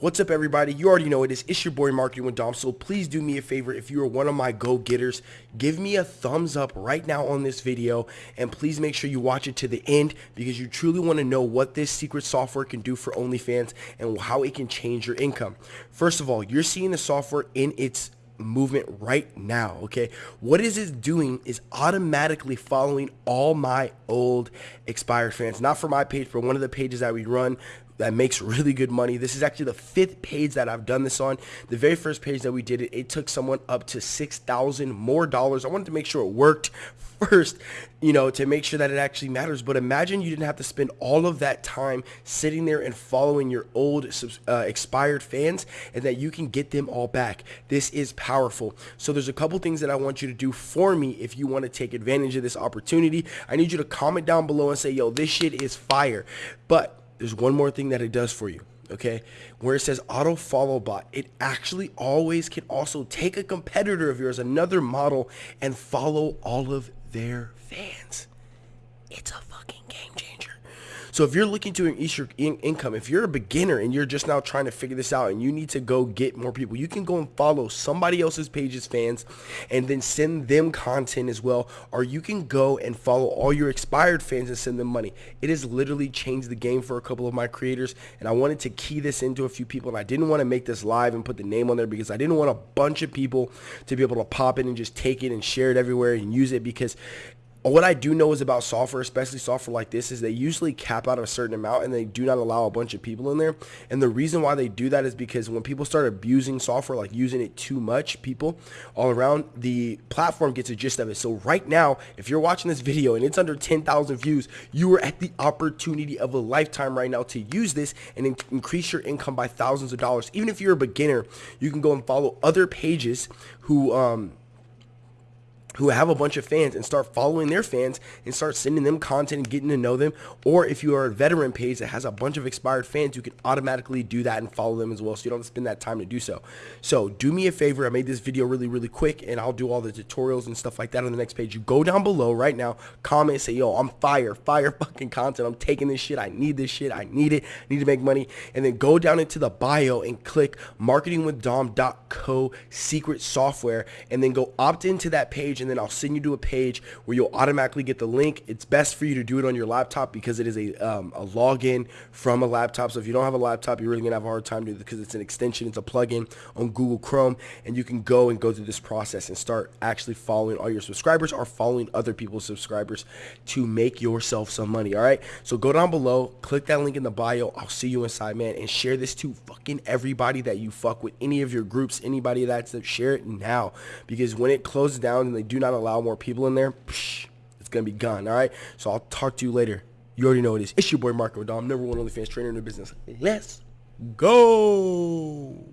What's up everybody? You already know it is. It's your boy Marketing with Dom. So please do me a favor if you are one of my go-getters, give me a thumbs up right now on this video and please make sure you watch it to the end because you truly want to know what this secret software can do for OnlyFans and how it can change your income. First of all, you're seeing the software in its movement right now okay what is it doing is automatically following all my old expired fans not for my page but one of the pages that we run that makes really good money. This is actually the fifth page that I've done this on. The very first page that we did it, it took someone up to 6,000 more dollars. I wanted to make sure it worked first, you know, to make sure that it actually matters. But imagine you didn't have to spend all of that time sitting there and following your old uh, expired fans and that you can get them all back. This is powerful. So there's a couple things that I want you to do for me if you want to take advantage of this opportunity. I need you to comment down below and say, yo, this shit is fire. But there's one more thing that it does for you okay? Where it says auto follow bot it actually always can also take a competitor of yours another model and follow all of their fans. It's a fucking game changer so if you're looking to increase your in income, if you're a beginner and you're just now trying to figure this out and you need to go get more people, you can go and follow somebody else's page's fans and then send them content as well. Or you can go and follow all your expired fans and send them money. It has literally changed the game for a couple of my creators and I wanted to key this into a few people and I didn't want to make this live and put the name on there because I didn't want a bunch of people to be able to pop in and just take it and share it everywhere and use it because what I do know is about software, especially software like this, is they usually cap out a certain amount and they do not allow a bunch of people in there. And the reason why they do that is because when people start abusing software, like using it too much, people all around, the platform gets a gist of it. So right now, if you're watching this video and it's under 10,000 views, you are at the opportunity of a lifetime right now to use this and in increase your income by thousands of dollars. Even if you're a beginner, you can go and follow other pages who, um, who have a bunch of fans and start following their fans and start sending them content and getting to know them. Or if you are a veteran page that has a bunch of expired fans, you can automatically do that and follow them as well. So you don't spend that time to do so. So do me a favor. I made this video really, really quick and I'll do all the tutorials and stuff like that on the next page. You go down below right now, comment, say, yo, I'm fire, fire fucking content. I'm taking this shit. I need this shit. I need it. I need to make money. And then go down into the bio and click marketingwithdom.co secret software and then go opt into that page and then I'll send you to a page where you'll automatically get the link. It's best for you to do it on your laptop because it is a, um, a login from a laptop. So if you don't have a laptop, you're really going to have a hard time doing it because it's an extension. It's a plugin on Google Chrome and you can go and go through this process and start actually following all your subscribers or following other people's subscribers to make yourself some money. All right. So go down below, click that link in the bio. I'll see you inside, man, and share this to fucking everybody that you fuck with, any of your groups, anybody that's that share it now because when it closes down and they do not allow more people in there, psh, it's going to be gone. All right. So I'll talk to you later. You already know it is. It's your boy Marco Dom, number one OnlyFans trainer in the business. Let's go.